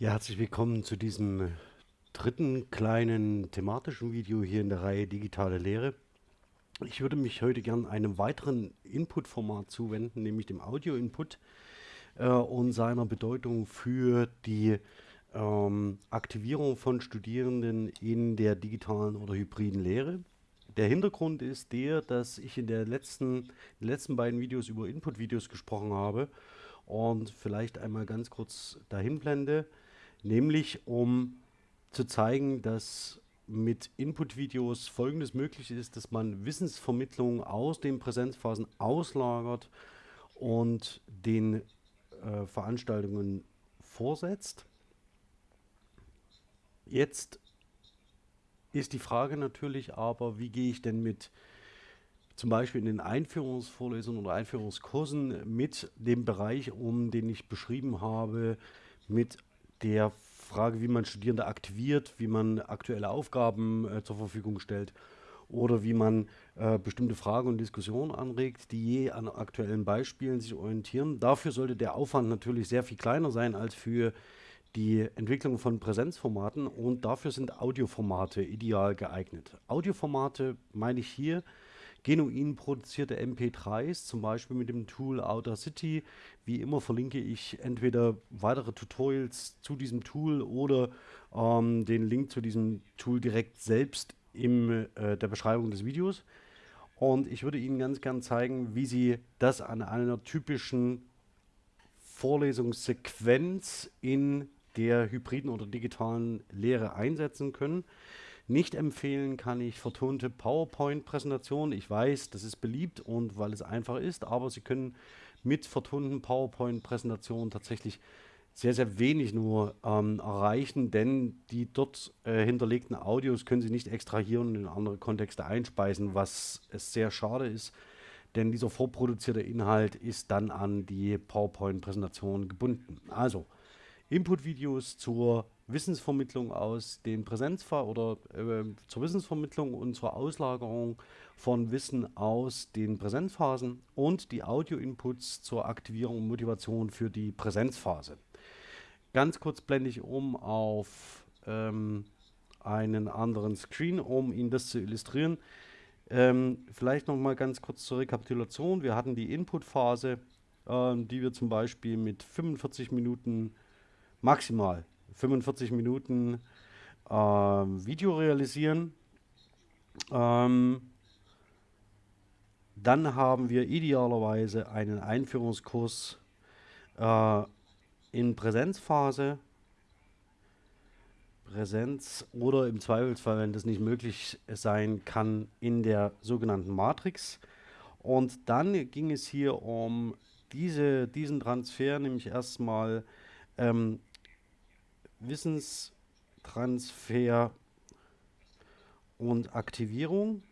Ja, herzlich willkommen zu diesem dritten kleinen thematischen Video hier in der Reihe Digitale Lehre. Ich würde mich heute gern einem weiteren Input-Format zuwenden, nämlich dem Audio-Input äh, und seiner Bedeutung für die ähm, Aktivierung von Studierenden in der digitalen oder hybriden Lehre. Der Hintergrund ist der, dass ich in der letzten, den letzten beiden Videos über Input-Videos gesprochen habe und vielleicht einmal ganz kurz dahin blende nämlich um zu zeigen, dass mit Input-Videos folgendes möglich ist, dass man Wissensvermittlung aus den Präsenzphasen auslagert und den äh, Veranstaltungen vorsetzt. Jetzt ist die Frage natürlich aber, wie gehe ich denn mit zum Beispiel in den Einführungsvorlesungen oder Einführungskursen mit dem Bereich um, den ich beschrieben habe, mit der Frage, wie man Studierende aktiviert, wie man aktuelle Aufgaben äh, zur Verfügung stellt oder wie man äh, bestimmte Fragen und Diskussionen anregt, die je an aktuellen Beispielen sich orientieren. Dafür sollte der Aufwand natürlich sehr viel kleiner sein als für die Entwicklung von Präsenzformaten und dafür sind Audioformate ideal geeignet. Audioformate meine ich hier genuin produzierte MP3s, zum Beispiel mit dem Tool Outer City. Wie immer verlinke ich entweder weitere Tutorials zu diesem Tool oder ähm, den Link zu diesem Tool direkt selbst in äh, der Beschreibung des Videos. Und ich würde Ihnen ganz gern zeigen, wie Sie das an einer typischen Vorlesungssequenz in der hybriden oder digitalen Lehre einsetzen können. Nicht empfehlen kann ich vertonte PowerPoint-Präsentationen. Ich weiß, das ist beliebt und weil es einfach ist, aber Sie können mit vertonten PowerPoint-Präsentationen tatsächlich sehr, sehr wenig nur ähm, erreichen, denn die dort äh, hinterlegten Audios können Sie nicht extrahieren und in andere Kontexte einspeisen, was es sehr schade ist, denn dieser vorproduzierte Inhalt ist dann an die PowerPoint-Präsentation gebunden. Also, Input-Videos zur Wissensvermittlung aus den Präsenzfall oder äh, zur Wissensvermittlung und zur Auslagerung von Wissen aus den Präsenzphasen und die Audio-Inputs zur Aktivierung und Motivation für die Präsenzphase. Ganz kurz blende ich um auf ähm, einen anderen Screen, um Ihnen das zu illustrieren. Ähm, vielleicht noch mal ganz kurz zur Rekapitulation. Wir hatten die Input-Phase, äh, die wir zum Beispiel mit 45 Minuten maximal 45 Minuten äh, Video realisieren. Ähm, dann haben wir idealerweise einen Einführungskurs äh, in Präsenzphase. Präsenz oder im Zweifelsfall, wenn das nicht möglich sein kann, in der sogenannten Matrix. Und dann ging es hier um diese, diesen Transfer, nämlich erstmal ähm, Wissenstransfer und Aktivierung.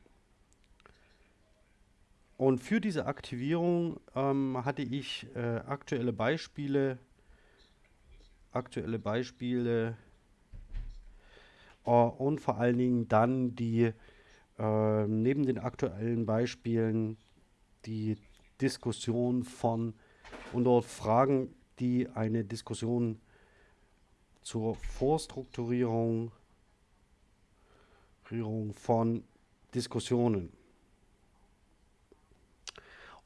Und für diese Aktivierung ähm, hatte ich äh, aktuelle Beispiele, aktuelle Beispiele äh, und vor allen Dingen dann die äh, neben den aktuellen Beispielen die Diskussion von und dort Fragen, die eine Diskussion zur Vorstrukturierung von Diskussionen.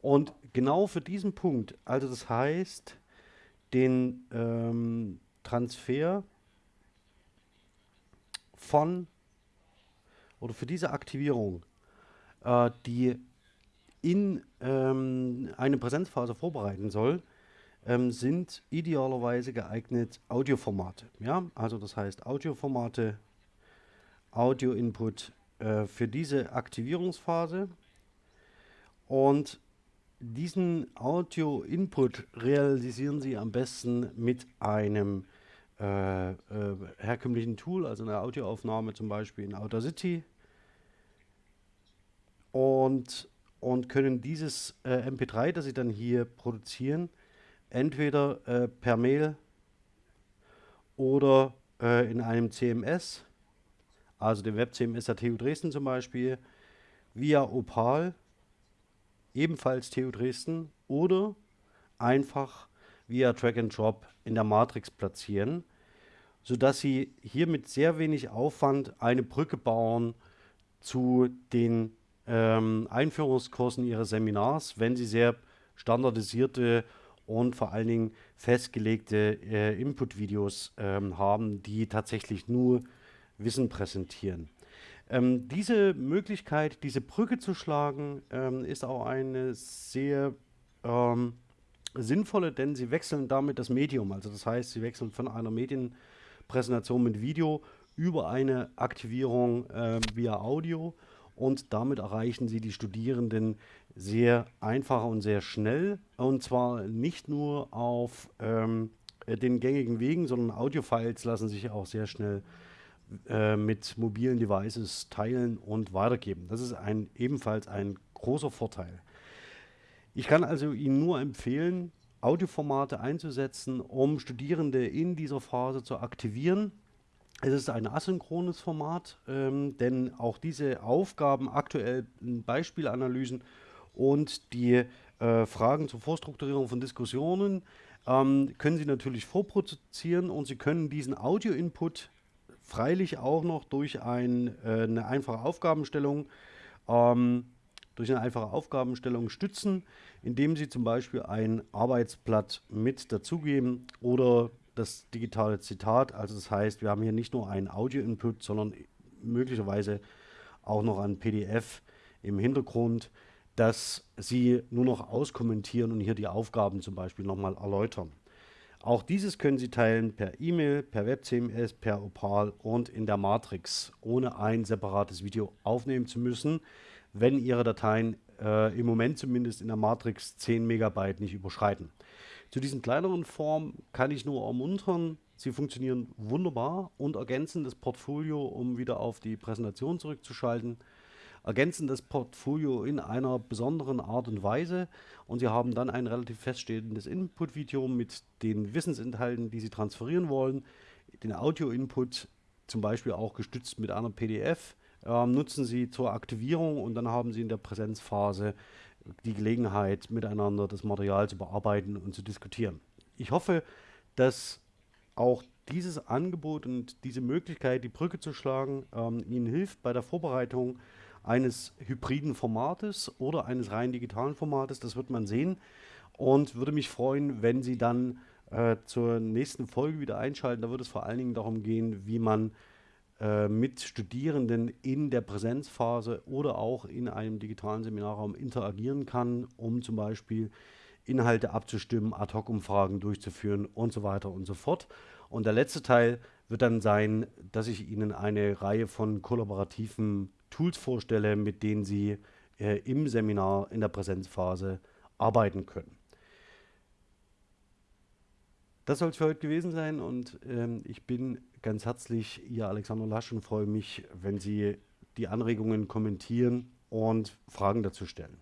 Und genau für diesen Punkt, also das heißt, den ähm, Transfer von oder für diese Aktivierung, äh, die in ähm, eine Präsenzphase vorbereiten soll, ähm, sind idealerweise geeignet Audioformate. Ja? Also das heißt Audioformate, Audio-Input äh, für diese Aktivierungsphase. Und diesen Audio-Input realisieren Sie am besten mit einem äh, äh, herkömmlichen Tool, also einer Audioaufnahme zum Beispiel in Audacity. Und, und können dieses äh, MP3, das Sie dann hier produzieren, entweder äh, per Mail oder äh, in einem CMS, also dem Web-CMS der TU Dresden zum Beispiel, via Opal, ebenfalls TU Dresden, oder einfach via Drag and Drop in der Matrix platzieren. sodass Sie hier mit sehr wenig Aufwand eine Brücke bauen zu den ähm, Einführungskursen Ihres Seminars, wenn Sie sehr standardisierte und vor allen Dingen festgelegte äh, Input-Videos ähm, haben, die tatsächlich nur Wissen präsentieren. Ähm, diese Möglichkeit, diese Brücke zu schlagen, ähm, ist auch eine sehr ähm, sinnvolle, denn sie wechseln damit das Medium. Also das heißt, sie wechseln von einer Medienpräsentation mit Video über eine Aktivierung äh, via Audio und damit erreichen sie die Studierenden sehr einfach und sehr schnell und zwar nicht nur auf ähm, den gängigen Wegen, sondern Audiofiles lassen sich auch sehr schnell äh, mit mobilen Devices teilen und weitergeben. Das ist ein, ebenfalls ein großer Vorteil. Ich kann also Ihnen nur empfehlen, Audioformate einzusetzen, um Studierende in dieser Phase zu aktivieren. Es ist ein asynchrones Format, ähm, denn auch diese Aufgaben, aktuell Beispielanalysen und die äh, Fragen zur Vorstrukturierung von Diskussionen ähm, können Sie natürlich vorproduzieren und Sie können diesen Audio-Input freilich auch noch durch ein, äh, eine einfache Aufgabenstellung ähm, durch eine einfache Aufgabenstellung stützen, indem Sie zum Beispiel ein Arbeitsblatt mit dazugeben oder das digitale Zitat. Also das heißt, wir haben hier nicht nur einen Audio-Input, sondern möglicherweise auch noch ein PDF im Hintergrund, dass Sie nur noch auskommentieren und hier die Aufgaben zum Beispiel nochmal erläutern. Auch dieses können Sie teilen per E-Mail, per WebCMS, per Opal und in der Matrix, ohne ein separates Video aufnehmen zu müssen, wenn Ihre Dateien äh, im Moment zumindest in der Matrix 10 Megabyte nicht überschreiten. Zu diesen kleineren Formen kann ich nur ermuntern, sie funktionieren wunderbar und ergänzen das Portfolio, um wieder auf die Präsentation zurückzuschalten. Ergänzen das Portfolio in einer besonderen Art und Weise. Und Sie haben dann ein relativ feststehendes Input-Video mit den Wissensinhalten, die Sie transferieren wollen, den Audio-Input zum Beispiel auch gestützt mit einer PDF, äh, nutzen Sie zur Aktivierung und dann haben Sie in der Präsenzphase die Gelegenheit, miteinander das Material zu bearbeiten und zu diskutieren. Ich hoffe, dass auch dieses Angebot und diese Möglichkeit, die Brücke zu schlagen, ähm, Ihnen hilft bei der Vorbereitung eines hybriden Formates oder eines rein digitalen Formates. Das wird man sehen und würde mich freuen, wenn Sie dann äh, zur nächsten Folge wieder einschalten. Da wird es vor allen Dingen darum gehen, wie man äh, mit Studierenden in der Präsenzphase oder auch in einem digitalen Seminarraum interagieren kann, um zum Beispiel Inhalte abzustimmen, Ad-Hoc-Umfragen durchzuführen und so weiter und so fort. Und der letzte Teil wird dann sein, dass ich Ihnen eine Reihe von kollaborativen Tools vorstelle, mit denen Sie äh, im Seminar in der Präsenzphase arbeiten können. Das soll es für heute gewesen sein und ähm, ich bin ganz herzlich Ihr Alexander Lasch und freue mich, wenn Sie die Anregungen kommentieren und Fragen dazu stellen.